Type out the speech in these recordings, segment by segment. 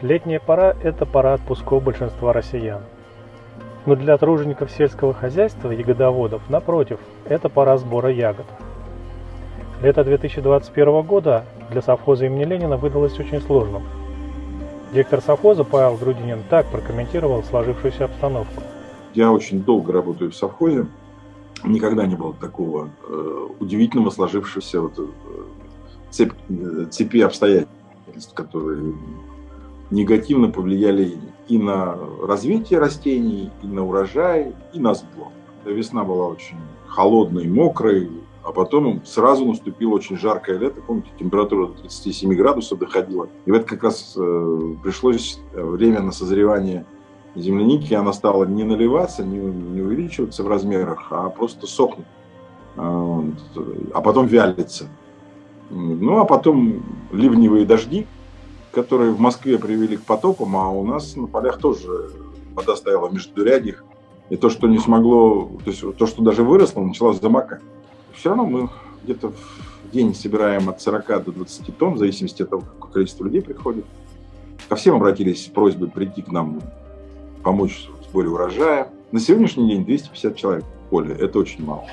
Летняя пора – это пора отпусков большинства россиян. Но для тружеников сельского хозяйства ягодоводов, напротив, это пора сбора ягод. Лето 2021 года для совхоза имени Ленина выдалось очень сложным. Директор совхоза Павел Грудинин так прокомментировал сложившуюся обстановку. Я очень долго работаю в совхозе. Никогда не было такого э, удивительного сложившегося вот, э, цепь, э, цепи обстоятельств, которые негативно повлияли и на развитие растений, и на урожай, и на сбор. Весна была очень холодной, мокрой, а потом сразу наступило очень жаркое лето. Помните, температура до 37 градусов доходила. И в это как раз э, пришлось время на созревание земляники. Она стала не наливаться, не, не увеличиваться в размерах, а просто сохнуть. А, а потом вялиться. Ну, а потом ливневые дожди – которые в Москве привели к потопам, а у нас на полях тоже вода стояла между рядьях. И то, что не смогло, то есть то, что даже выросло, начало замокать. Все равно мы где-то в день собираем от 40 до 20 тонн, в зависимости от того, какое количество людей приходит. Ко всем обратились с просьбой прийти к нам помочь в сборе урожая. На сегодняшний день 250 человек в поле. Это очень мало.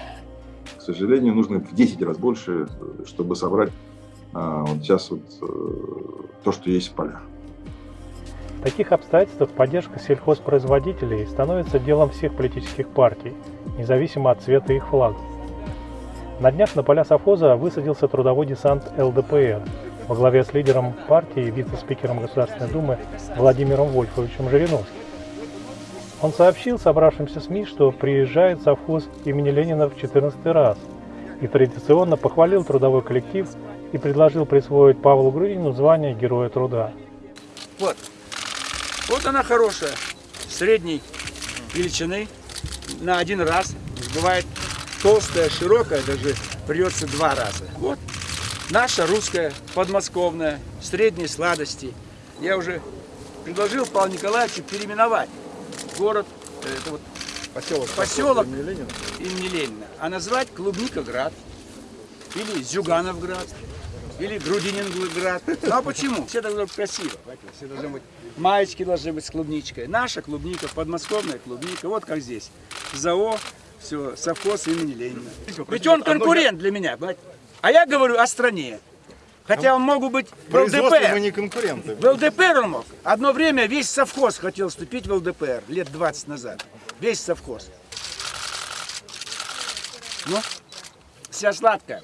К сожалению, нужно в 10 раз больше, чтобы собрать вот сейчас вот э, то, что есть в полях. В таких обстоятельствах поддержка сельхозпроизводителей становится делом всех политических партий, независимо от цвета их флагов. На днях на поля совхоза высадился трудовой десант ЛДПР во главе с лидером партии, вице-спикером Государственной Думы Владимиром Вольфовичем Жириновским. Он сообщил собравшимся СМИ, что приезжает совхоз имени Ленина в 14 раз и традиционно похвалил трудовой коллектив и предложил присвоить Павлу Грудинину звание Героя Труда. Вот. Вот она хорошая, средней величины, на один раз. Бывает толстая, широкая, даже придется два раза. Вот. Наша русская, подмосковная, средней сладости. Я уже предложил Павлу Николаевичу переименовать город, э, это вот поселок, поселок имени Ленина. имени Ленина, а назвать Клубникоград или Зюгановград или Грудининград. Ну а почему? Все должны быть красиво. Все должны быть маечки должны быть с клубничкой. Наша клубника, подмосковная клубника. Вот как здесь. ЗАО, все, совхоз имени Ленина. Ведь он конкурент для меня. А я говорю о стране. Хотя он мог быть в ЛДПР. мы не конкуренты. В ЛДПР он мог. Одно время весь совхоз хотел вступить в ЛДПР, лет 20 назад. Весь совхоз. Ну, вся сладкая.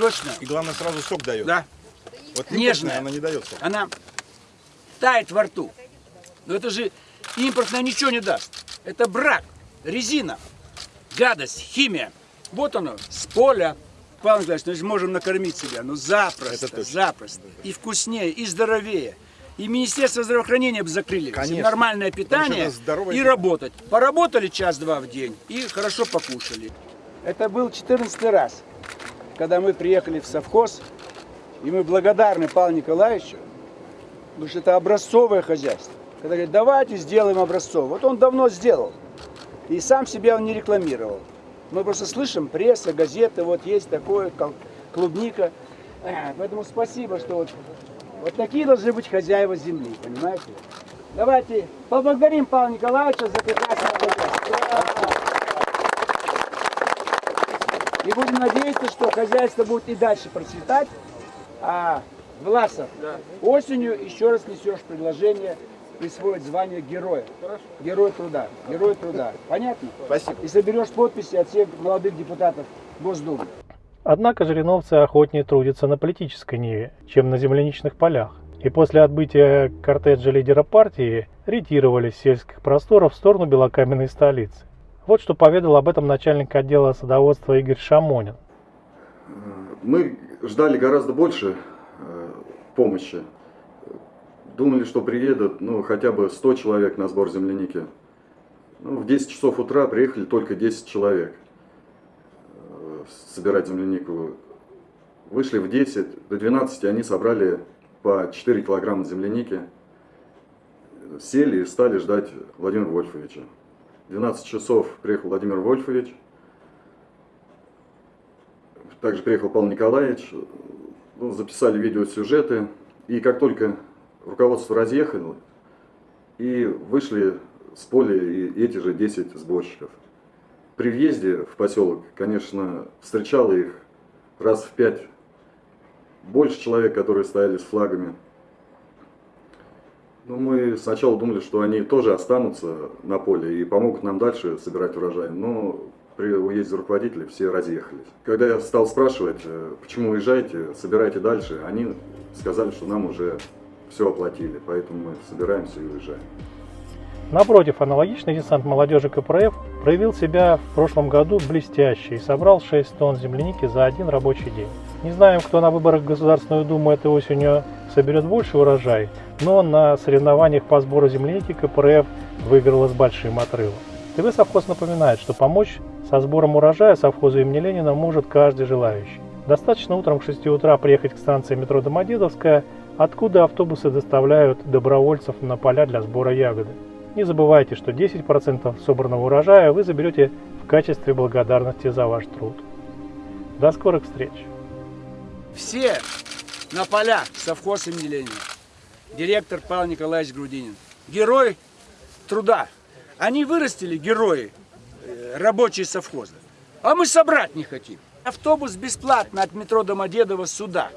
Точно. И главное, сразу сок дает. Да. Вот Нежная. она не дает сок. Она тает во рту. Но это же импортная ничего не даст. Это брак, резина, гадость, химия. Вот оно, с поля. Павел Николаевич, мы же можем накормить себя. Ну запросто, запросто. И вкуснее, и здоровее. И Министерство здравоохранения бы закрыли. Конечно. Нормальное питание и работать. Поработали час-два в день и хорошо покушали. Это был 14 раз когда мы приехали в совхоз, и мы благодарны Павлу Николаевичу, потому что это образцовое хозяйство. Когда говорит, давайте сделаем образцовое. Вот он давно сделал. И сам себя он не рекламировал. Мы просто слышим, пресса, газеты, вот есть такое, клубника. Поэтому спасибо, что вот, вот такие должны быть хозяева земли, понимаете? Давайте поблагодарим Павла Николаевича за прекрасное хозяйство. И будем надеяться, что хозяйство будет и дальше процветать. А Власов, да. осенью еще раз несешь предложение присвоить звание героя. Хорошо. Герой труда. Герой труда. Понятно? Спасибо. И соберешь подписи от всех молодых депутатов Госдумы. Однако жириновцы охотнее трудятся на политической ниве, чем на земляничных полях. И после отбытия кортеджа лидера партии ретировались с сельских просторов в сторону белокаменной столицы. Вот что поведал об этом начальник отдела садоводства Игорь Шамонин. Мы ждали гораздо больше э, помощи. Думали, что приедут ну, хотя бы 100 человек на сбор земляники. Ну, в 10 часов утра приехали только 10 человек э, собирать землянику. Вышли в 10, до 12 они собрали по 4 килограмма земляники. Сели и стали ждать Владимира Вольфовича. 12 часов приехал Владимир Вольфович. Также приехал Павел Николаевич. Ну, записали видеосюжеты. И как только руководство разъехало, и вышли с поля и эти же 10 сборщиков. При въезде в поселок, конечно, встречало их раз в пять больше человек, которые стояли с флагами. Ну, мы сначала думали, что они тоже останутся на поле и помогут нам дальше собирать урожай, но при уезде руководителей все разъехались. Когда я стал спрашивать, э, почему уезжаете, собирайте дальше, они сказали, что нам уже все оплатили, поэтому мы собираемся и уезжаем. Напротив, аналогичный десант молодежи КПРФ проявил себя в прошлом году блестяще и собрал 6 тонн земляники за один рабочий день. Не знаем, кто на выборах в Государственную Думу этой осенью соберет больше урожай, но на соревнованиях по сбору земляники КПРФ выиграла с большим отрывом. ТВ совхоз напоминает, что помочь со сбором урожая совхозу имени Ленина может каждый желающий. Достаточно утром к 6 утра приехать к станции метро Домодедовская, откуда автобусы доставляют добровольцев на поля для сбора ягоды. Не забывайте, что 10% собранного урожая вы заберете в качестве благодарности за ваш труд. До скорых встреч! Все на поля совхоз имени Ленина. Директор Павел Николаевич Грудинин. Герой труда. Они вырастили герои, э, рабочие совхоза. А мы собрать не хотим. Автобус бесплатно от метро Домодедово сюда.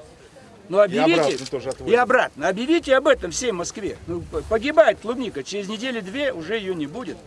Ну объявите, обратно тоже и обратно. Объявите об этом всей Москве. Ну, погибает клубника, через недели-две уже ее не будет.